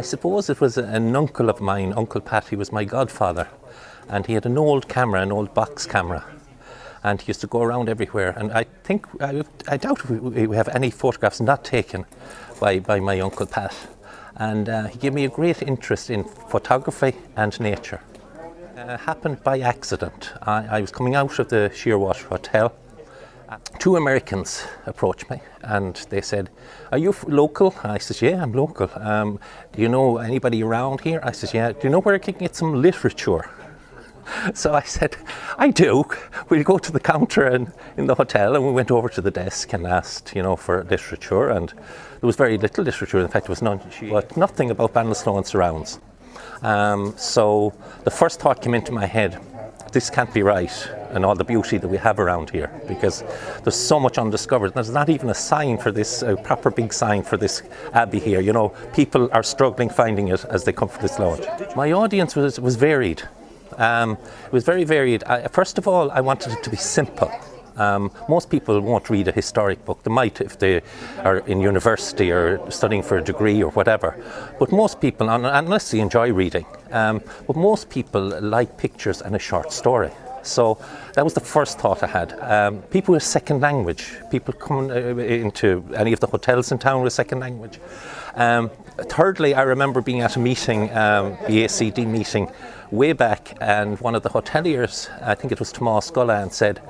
I suppose it was an uncle of mine, Uncle Pat, he was my godfather, and he had an old camera, an old box camera, and he used to go around everywhere. And I think, I, I doubt we, we have any photographs not taken by, by my Uncle Pat. And uh, he gave me a great interest in photography and nature. Uh, happened by accident. I, I was coming out of the Shearwater Hotel Two Americans approached me and they said, are you local? I said, yeah, I'm local. Um, do you know anybody around here? I said, yeah. Do you know where I can get some literature? So I said, I do. We'll go to the counter and, in the hotel and we went over to the desk and asked, you know, for literature and there was very little literature. In fact, there was none, but nothing about Ballinasloe and surrounds. Um, so the first thought came into my head, this can't be right and all the beauty that we have around here because there's so much undiscovered. There's not even a sign for this, a proper big sign for this abbey here. You know, people are struggling finding it as they come for this launch. My audience was, was varied. Um, it was very varied. I, first of all, I wanted it to be simple. Um, most people won't read a historic book. They might if they are in university or studying for a degree or whatever. But most people, unless they enjoy reading, um, but most people like pictures and a short story. So that was the first thought I had. Um, people with second language, people coming uh, into any of the hotels in town with second language. Um, thirdly, I remember being at a meeting, um, the ACD meeting, way back, and one of the hoteliers, I think it was Tomas Gullan, said,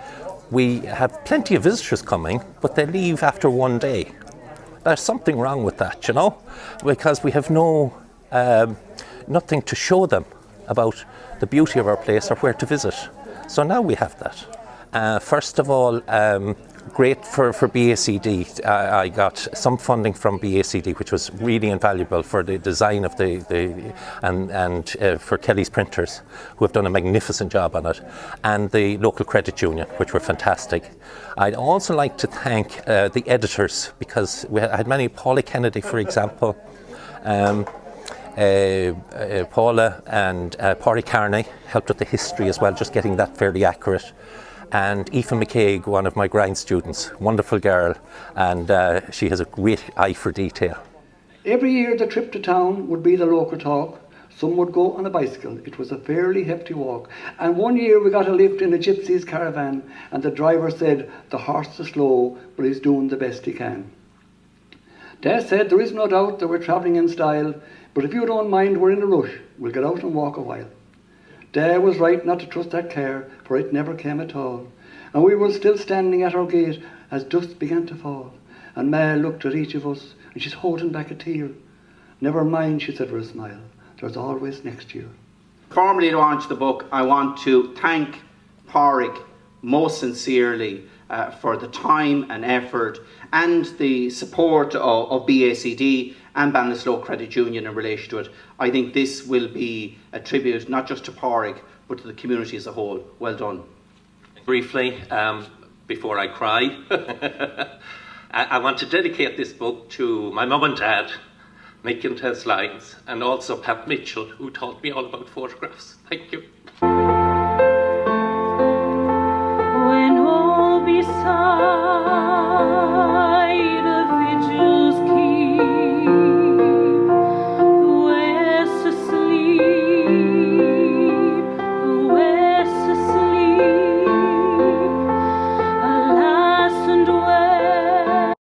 we have plenty of visitors coming, but they leave after one day. There's something wrong with that, you know, because we have no, um, nothing to show them about the beauty of our place or where to visit. So now we have that. Uh, first of all, um, great for, for BACD. I got some funding from BACD, which was really invaluable for the design of the, the and, and uh, for Kelly's printers, who have done a magnificent job on it, and the local credit union, which were fantastic. I'd also like to thank uh, the editors, because we had many, Polly Kennedy, for example, um, Paula and uh, Pori Carney helped with the history as well, just getting that fairly accurate. And Aoife McCaig, one of my grind students, wonderful girl, and uh, she has a great eye for detail. Every year the trip to town would be the local talk. Some would go on a bicycle. It was a fairly hefty walk. And one year we got a lift in a gypsy's caravan and the driver said, the horse is slow, but he's doing the best he can. Des said, there is no doubt that we're travelling in style. But if you don't mind, we're in a rush. We'll get out and walk a while. Dad was right not to trust that car, for it never came at all. And we were still standing at our gate as dusk began to fall. And Ma looked at each of us, and she's holding back a tear. Never mind, she said with a smile. There's always next year. Formally launch the book, I want to thank Pádraig most sincerely uh, for the time and effort and the support of, of BACD and Ballinasloe Credit Union in relation to it. I think this will be a tribute not just to Pádraig but to the community as a whole. Well done. Briefly, um, before I cry, I, I, want to dedicate this book to my mum and dad, Mick and Lyons, and also Pat Mitchell, who taught me all about photographs. Thank you.